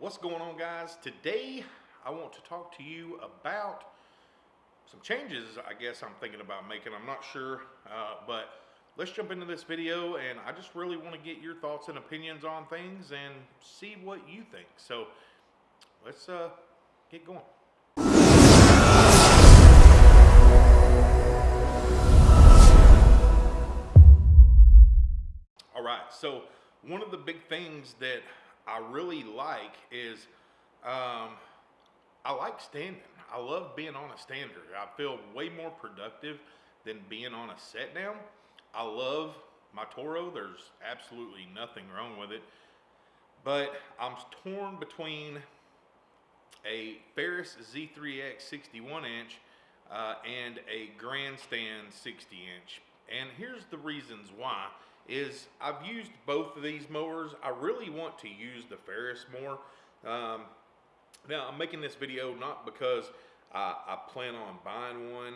What's going on guys? Today I want to talk to you about some changes I guess I'm thinking about making. I'm not sure, uh, but let's jump into this video and I just really want to get your thoughts and opinions on things and see what you think. So let's uh, get going. All right, so one of the big things that I really like is um, I like standing. I love being on a stander. I feel way more productive than being on a set down. I love my Toro. There's absolutely nothing wrong with it. But I'm torn between a Ferris Z3X 61 inch uh, and a Grandstand 60 inch. And here's the reasons why is I've used both of these mowers. I really want to use the Ferris more. Um, now I'm making this video not because I, I plan on buying one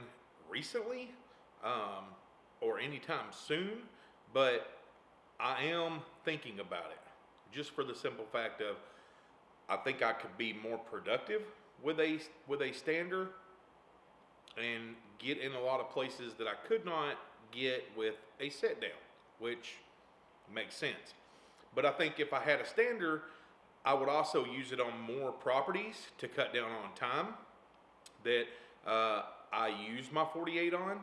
recently um, or anytime soon, but I am thinking about it just for the simple fact of I think I could be more productive with a with a stander and get in a lot of places that I could not get with a set down which makes sense. But I think if I had a stander, I would also use it on more properties to cut down on time that uh, I use my 48 on.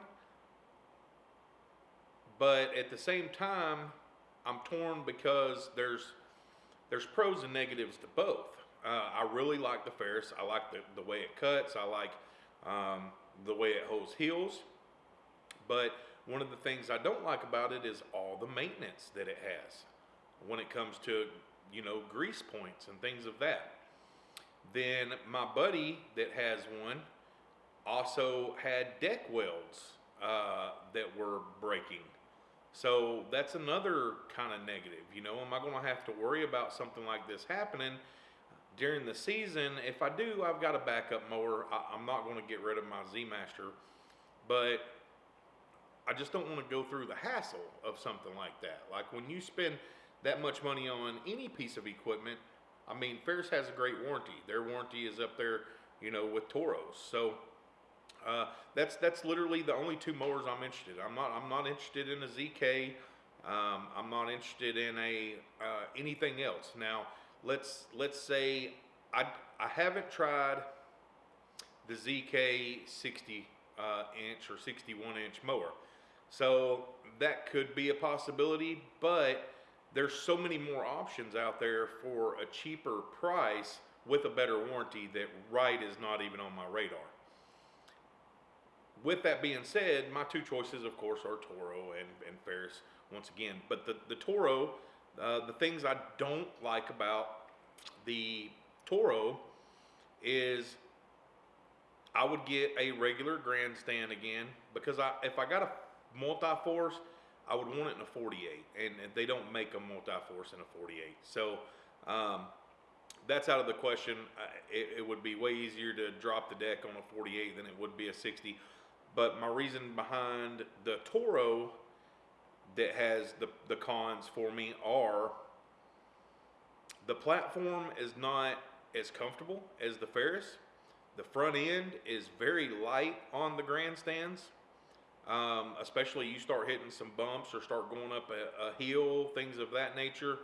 But at the same time, I'm torn because there's there's pros and negatives to both. Uh, I really like the Ferris. I like the, the way it cuts. I like um, the way it holds heels. But one of the things I don't like about it is all the maintenance that it has when it comes to, you know, grease points and things of that. Then my buddy that has one also had deck welds uh, that were breaking. So that's another kind of negative. You know, am I going to have to worry about something like this happening during the season? If I do, I've got a backup mower. I, am not going to get rid of my Z Master, but I just don't want to go through the hassle of something like that. Like when you spend that much money on any piece of equipment, I mean, Ferris has a great warranty. Their warranty is up there, you know, with Toros. So uh, that's that's literally the only two mowers I'm interested. In. I'm not I'm not interested in a ZK. Um, I'm not interested in a uh, anything else. Now let's let's say I I haven't tried the ZK 60 uh, inch or 61 inch mower. So that could be a possibility, but there's so many more options out there for a cheaper price with a better warranty that Wright is not even on my radar. With that being said, my two choices, of course, are Toro and, and Ferris once again. But the, the Toro, uh, the things I don't like about the Toro is I would get a regular grandstand again because I if I got a multi-force, I would want it in a 48, and they don't make a multi-force in a 48. So um, that's out of the question. It, it, would be way easier to drop the deck on a 48 than it would be a 60. But my reason behind the Toro that has the, the cons for me are the platform is not as comfortable as the Ferris. The front end is very light on the grandstands um, especially you start hitting some bumps or start going up a, a hill, things of that nature,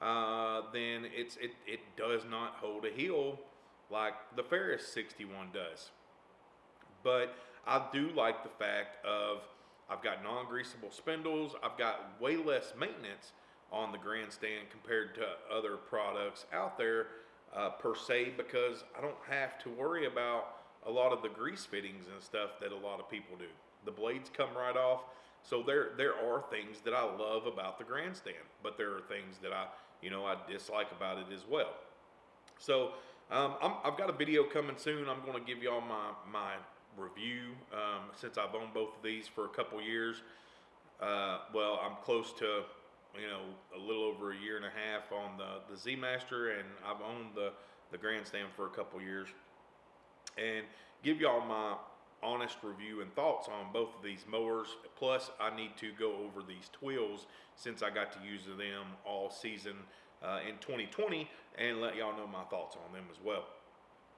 uh, then it's it, it does not hold a heel like the Ferris 61 does. But I do like the fact of I've got non-greasable spindles. I've got way less maintenance on the grandstand compared to other products out there uh, per se because I don't have to worry about a lot of the grease fittings and stuff that a lot of people do. The blades come right off. So there there are things that I love about the grandstand, but there are things that I you know I dislike about it as well. So um, i have got a video coming soon. I'm going to give y'all my my review um, since I've owned both of these for a couple years. Uh, well, I'm close to you know a little over a year and a half on the the Z Master, and I've owned the the grandstand for a couple years, and give y'all my honest review and thoughts on both of these mowers. Plus, I need to go over these twills since I got to use them all season uh, in 2020 and let y'all know my thoughts on them as well.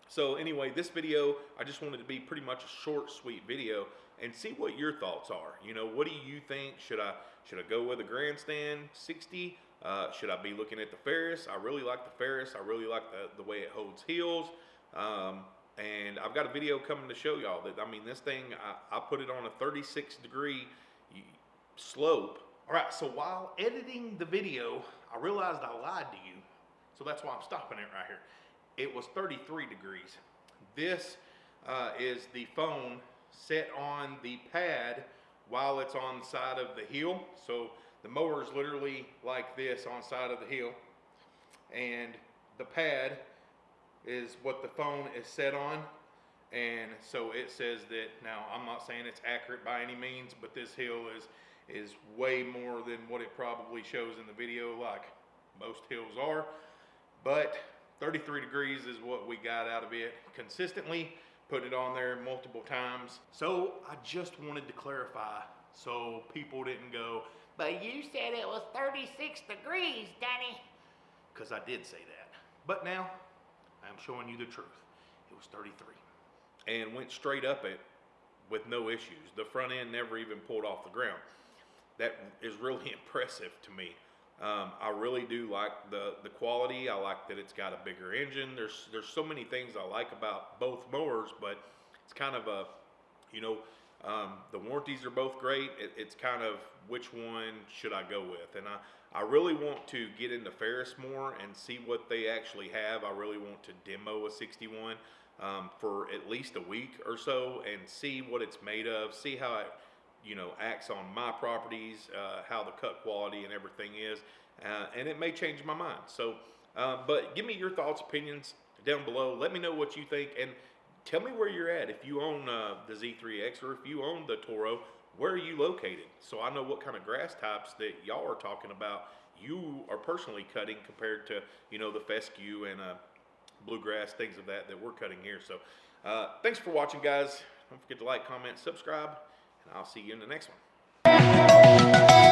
So anyway, this video, I just wanted to be pretty much a short, sweet video and see what your thoughts are. You know, what do you think? Should I should I go with a grandstand 60? Uh, should I be looking at the Ferris? I really like the Ferris. I really like the, the way it holds heels. Um, and I've got a video coming to show y'all that, I mean, this thing, I, I put it on a 36 degree slope. All right, so while editing the video, I realized I lied to you. So that's why I'm stopping it right here. It was 33 degrees. This uh, is the phone set on the pad while it's on the side of the hill. So the mower is literally like this on side of the hill. And the pad is what the phone is set on. And so it says that, now I'm not saying it's accurate by any means, but this hill is, is way more than what it probably shows in the video like most hills are. But 33 degrees is what we got out of it consistently put it on there multiple times. So I just wanted to clarify so people didn't go, but you said it was 36 degrees, Danny. Because I did say that. But now I'm showing you the truth. It was 33. And went straight up it with no issues. The front end never even pulled off the ground. That is really impressive to me. Um, I really do like the, the quality. I like that it's got a bigger engine. There's there's so many things I like about both mowers, but it's kind of a, you know, um, the warranties are both great. It, it's kind of which one should I go with? And I, I really want to get into Ferris more and see what they actually have. I really want to demo a 61 um, for at least a week or so and see what it's made of, see how it you know, acts on my properties, uh, how the cut quality and everything is, uh, and it may change my mind. So, uh, but give me your thoughts, opinions down below. Let me know what you think, and tell me where you're at. If you own uh, the Z3X or if you own the Toro, where are you located? So I know what kind of grass types that y'all are talking about. You are personally cutting compared to you know the fescue and uh, bluegrass things of that that we're cutting here. So, uh, thanks for watching, guys. Don't forget to like, comment, subscribe and I'll see you in the next one.